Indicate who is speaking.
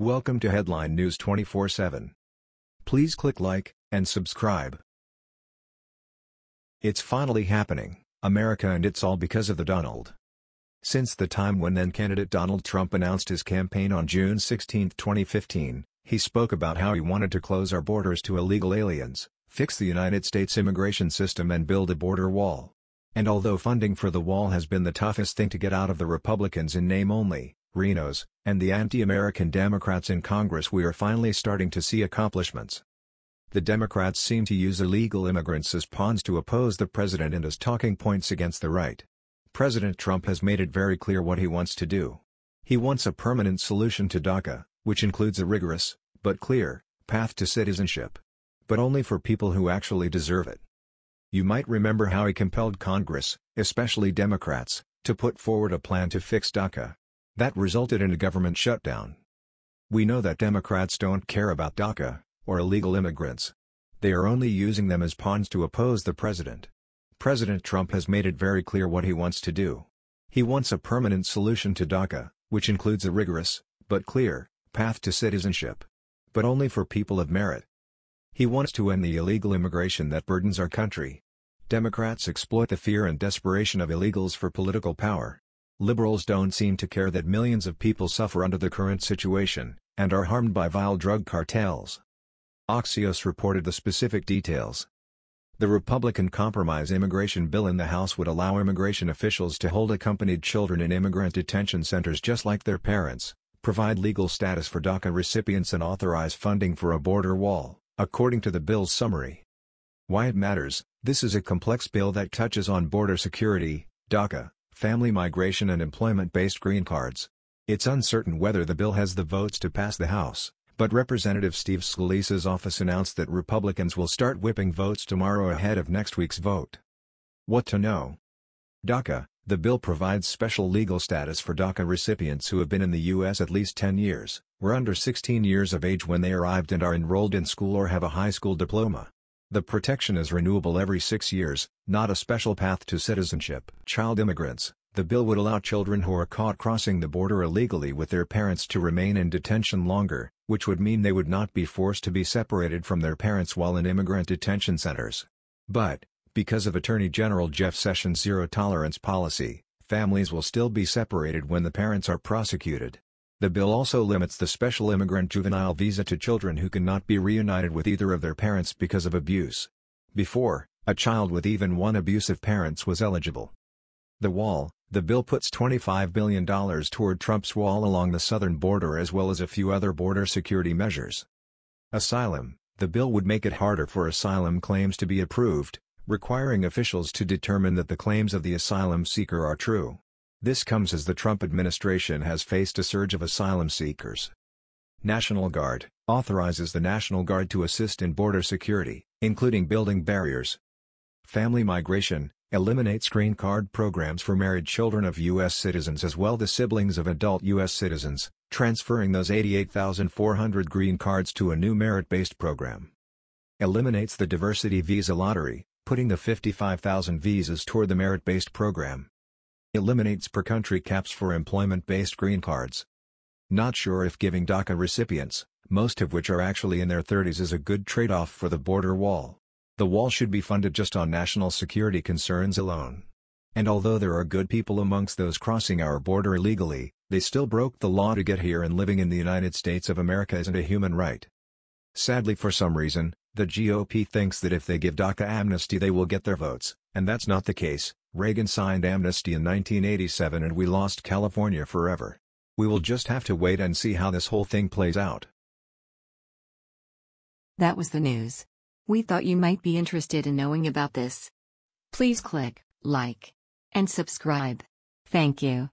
Speaker 1: Welcome to Headline News 24/7. Please click like and subscribe. It's finally happening, America and it's all because of the Donald. Since the time when then-candidate Donald Trump announced his campaign on June 16, 2015, he spoke about how he wanted to close our borders to illegal aliens, fix the United States immigration system and build a border wall. And although funding for the wall has been the toughest thing to get out of the Republicans in name only, RINOs, and the anti-American Democrats in Congress we are finally starting to see accomplishments. The Democrats seem to use illegal immigrants as pawns to oppose the president and as talking points against the right. President Trump has made it very clear what he wants to do. He wants a permanent solution to DACA, which includes a rigorous, but clear, path to citizenship. But only for people who actually deserve it. You might remember how he compelled Congress, especially Democrats, to put forward a plan to fix DACA. That resulted in a government shutdown. We know that Democrats don't care about DACA, or illegal immigrants. They are only using them as pawns to oppose the president. President Trump has made it very clear what he wants to do. He wants a permanent solution to DACA, which includes a rigorous, but clear, path to citizenship. But only for people of merit. He wants to end the illegal immigration that burdens our country. Democrats exploit the fear and desperation of illegals for political power. Liberals don't seem to care that millions of people suffer under the current situation, and are harmed by vile drug cartels. Axios reported the specific details. The Republican compromise immigration bill in the House would allow immigration officials to hold accompanied children in immigrant detention centers just like their parents, provide legal status for DACA recipients and authorize funding for a border wall, according to the bill's summary. Why it matters, this is a complex bill that touches on border security, DACA, family migration and employment-based green cards. It's uncertain whether the bill has the votes to pass the House, but Representative Steve Scalise's office announced that Republicans will start whipping votes tomorrow ahead of next week's vote. What to know? DACA, the bill provides special legal status for DACA recipients who have been in the U.S. at least 10 years, were under 16 years of age when they arrived and are enrolled in school or have a high school diploma. The protection is renewable every six years, not a special path to citizenship. Child immigrants, the bill would allow children who are caught crossing the border illegally with their parents to remain in detention longer, which would mean they would not be forced to be separated from their parents while in immigrant detention centers. But, because of Attorney General Jeff Sessions' zero-tolerance policy, families will still be separated when the parents are prosecuted. The bill also limits the special immigrant juvenile visa to children who cannot be reunited with either of their parents because of abuse. Before, a child with even one abusive parents was eligible. The wall, the bill puts $25 billion toward Trump's wall along the southern border as well as a few other border security measures. Asylum, the bill would make it harder for asylum claims to be approved, requiring officials to determine that the claims of the asylum seeker are true. This comes as the Trump administration has faced a surge of asylum seekers. National Guard authorizes the National Guard to assist in border security, including building barriers. Family migration eliminates green card programs for married children of U.S. citizens as well as the siblings of adult U.S. citizens, transferring those 88,400 green cards to a new merit-based program. Eliminates the diversity visa lottery, putting the 55,000 visas toward the merit-based program. Eliminates per-country caps for employment-based green cards. Not sure if giving DACA recipients, most of which are actually in their 30s is a good trade-off for the border wall. The wall should be funded just on national security concerns alone. And although there are good people amongst those crossing our border illegally, they still broke the law to get here and living in the United States of America isn't a human right. Sadly for some reason, the GOP thinks that if they give DACA amnesty they will get their votes, and that's not the case. Reagan signed amnesty in 1987 and we lost California forever. We will just have to wait and see how this whole thing plays out.
Speaker 2: That was the news. We thought you might be interested in knowing about this. Please click like and subscribe. Thank you.